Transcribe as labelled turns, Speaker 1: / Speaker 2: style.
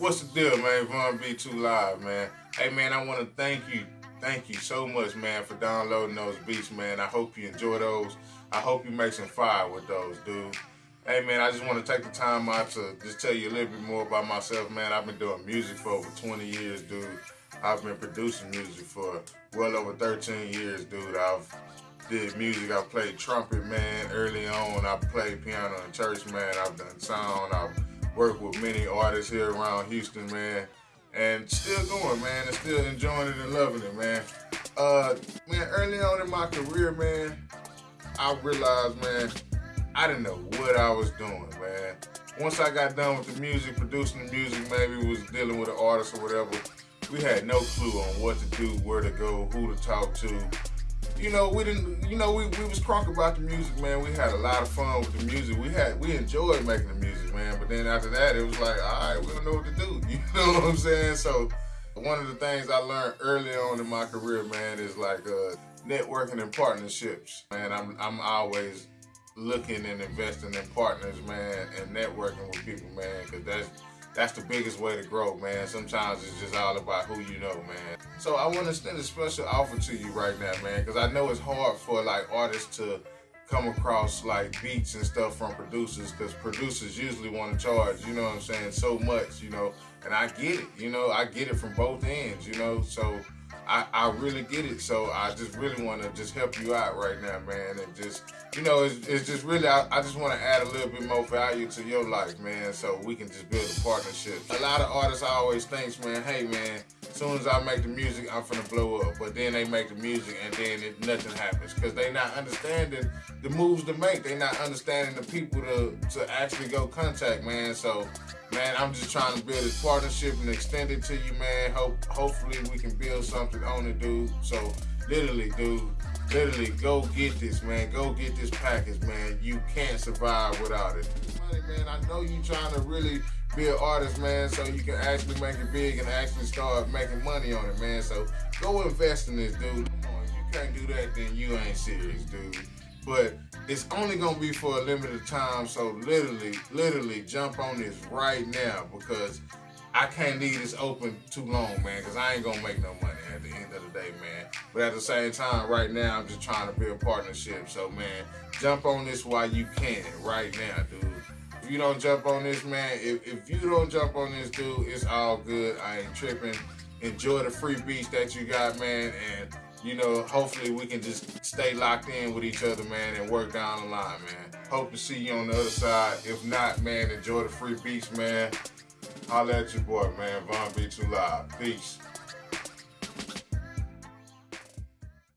Speaker 1: What's the deal, man? Von B2 Live, man. Hey, man, I want to thank you. Thank you so much, man, for downloading those beats, man. I hope you enjoy those. I hope you make some fire with those, dude. Hey, man, I just want to take the time out to just tell you a little bit more about myself, man. I've been doing music for over 20 years, dude. I've been producing music for well over 13 years, dude. I've did music. I played trumpet, man, early on. I played piano in church, man. I've done sound. I've worked with many artists here around Houston, man. And still going, man, and still enjoying it and loving it, man. Uh, man, early on in my career, man, I realized, man, I didn't know what I was doing, man. Once I got done with the music, producing the music, maybe was dealing with an artist or whatever, we had no clue on what to do, where to go, who to talk to, you know, we didn't, you know, we, we was crunk about the music, man. We had a lot of fun with the music. We had, we enjoyed making the music, man. But then after that, it was like, all right, we don't know what to do. You know what I'm saying? So one of the things I learned early on in my career, man, is like uh, networking and partnerships. Man, I'm, I'm always looking and investing in partners, man, and networking with people, man, because that's that's the biggest way to grow, man. Sometimes it's just all about who you know, man. So I want to extend a special offer to you right now, man, because I know it's hard for like artists to come across like beats and stuff from producers because producers usually want to charge, you know what I'm saying, so much, you know, and I get it, you know, I get it from both ends, you know, so I, I really get it. So I just really want to just help you out right now, man. And just, you know, it's, it's just really, I, I just want to add a little bit more value to your life, man, so we can just build a partnership. A lot of artists always thinks, man, hey, man, as soon as I make the music, I'm finna blow up. But then they make the music and then it, nothing happens because they not understanding the moves to make. They not understanding the people to, to actually go contact, man. So Man, I'm just trying to build this partnership and extend it to you, man. Hope hopefully we can build something on it, dude. So literally, dude, literally go get this, man. Go get this package, man. You can't survive without it. Money, man, I know you trying to really be an artist, man, so you can actually make it big and actually start making money on it, man. So go invest in this, dude. If you can't do that, then you ain't serious, dude but it's only gonna be for a limited time. So literally, literally jump on this right now because I can't leave this open too long, man, because I ain't gonna make no money at the end of the day, man. But at the same time, right now, I'm just trying to build partnership. So, man, jump on this while you can right now, dude. If you don't jump on this, man, if, if you don't jump on this, dude, it's all good. I ain't tripping. Enjoy the free beats that you got, man, and you know, hopefully we can just stay locked in with each other, man, and work down the line, man. Hope to see you on the other side. If not, man, enjoy the free beats, man. Holla at your boy, man. Von B2 Live. Peace.